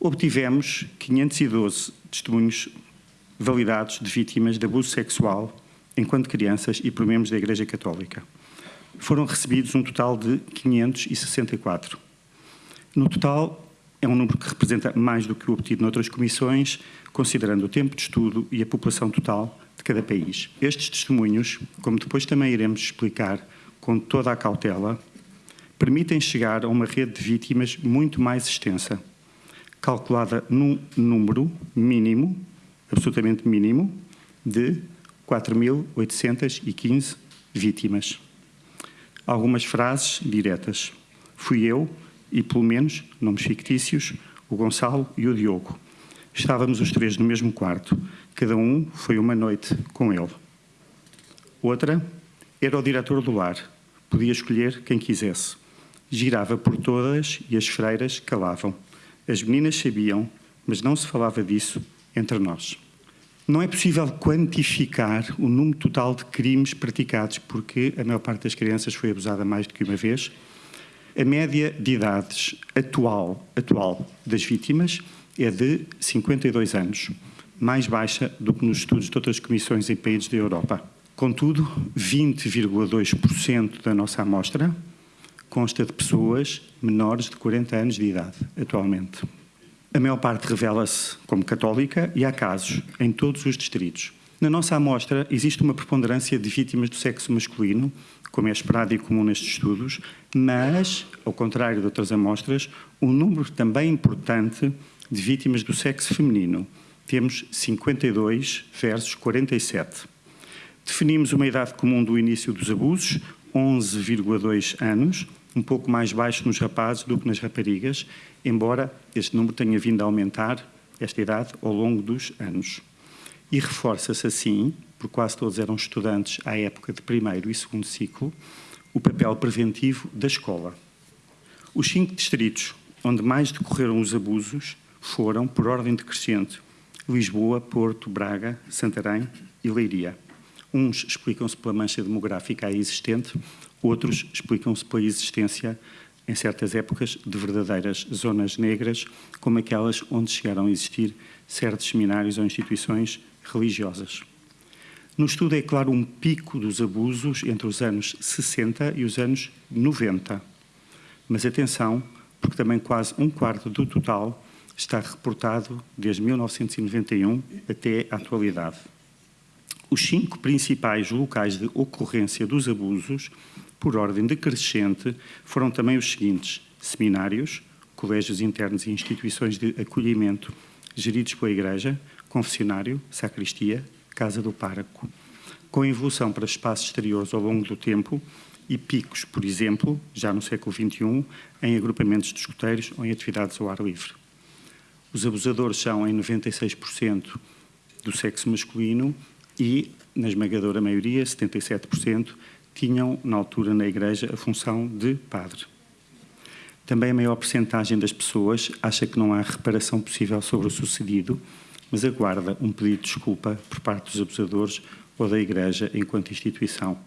obtivemos 512 testemunhos validados de vítimas de abuso sexual enquanto crianças e por membros da Igreja Católica. Foram recebidos um total de 564. No total, é um número que representa mais do que o obtido noutras comissões, considerando o tempo de estudo e a população total de cada país. Estes testemunhos, como depois também iremos explicar com toda a cautela, permitem chegar a uma rede de vítimas muito mais extensa, calculada num número mínimo, absolutamente mínimo, de 4.815 vítimas. Algumas frases diretas. Fui eu, e pelo menos, nomes fictícios, o Gonçalo e o Diogo. Estávamos os três no mesmo quarto. Cada um foi uma noite com ele. Outra era o diretor do lar. Podia escolher quem quisesse. Girava por todas e as freiras calavam. As meninas sabiam, mas não se falava disso entre nós. Não é possível quantificar o número total de crimes praticados, porque a maior parte das crianças foi abusada mais do que uma vez. A média de idades atual, atual das vítimas é de 52 anos, mais baixa do que nos estudos de outras comissões em países da Europa. Contudo, 20,2% da nossa amostra consta de pessoas menores de 40 anos de idade, atualmente. A maior parte revela-se como católica e há casos em todos os distritos. Na nossa amostra existe uma preponderância de vítimas do sexo masculino, como é esperado e comum nestes estudos, mas, ao contrário de outras amostras, um número também importante de vítimas do sexo feminino. Temos 52 versus 47. Definimos uma idade comum do início dos abusos, 11,2 anos, um pouco mais baixo nos rapazes do que nas raparigas, embora este número tenha vindo a aumentar, esta idade, ao longo dos anos. E reforça-se assim, porque quase todos eram estudantes à época de primeiro e segundo ciclo, o papel preventivo da escola. Os cinco distritos onde mais decorreram os abusos foram, por ordem decrescente, Lisboa, Porto, Braga, Santarém e Leiria. Uns explicam-se pela mancha demográfica aí existente, outros explicam-se pela existência, em certas épocas, de verdadeiras zonas negras, como aquelas onde chegaram a existir certos seminários ou instituições religiosas. No estudo é claro um pico dos abusos entre os anos 60 e os anos 90. Mas atenção, porque também quase um quarto do total está reportado desde 1991 até a atualidade. Os cinco principais locais de ocorrência dos abusos, por ordem decrescente, foram também os seguintes: seminários, colégios internos e instituições de acolhimento geridos pela Igreja, confessionário, sacristia, casa do pároco, com evolução para espaços exteriores ao longo do tempo e picos, por exemplo, já no século XXI, em agrupamentos de escuteiros ou em atividades ao ar livre. Os abusadores são em 96% do sexo masculino e, na esmagadora maioria, 77%, tinham, na altura, na Igreja, a função de padre. Também a maior percentagem das pessoas acha que não há reparação possível sobre o sucedido, mas aguarda um pedido de desculpa por parte dos abusadores ou da Igreja enquanto instituição.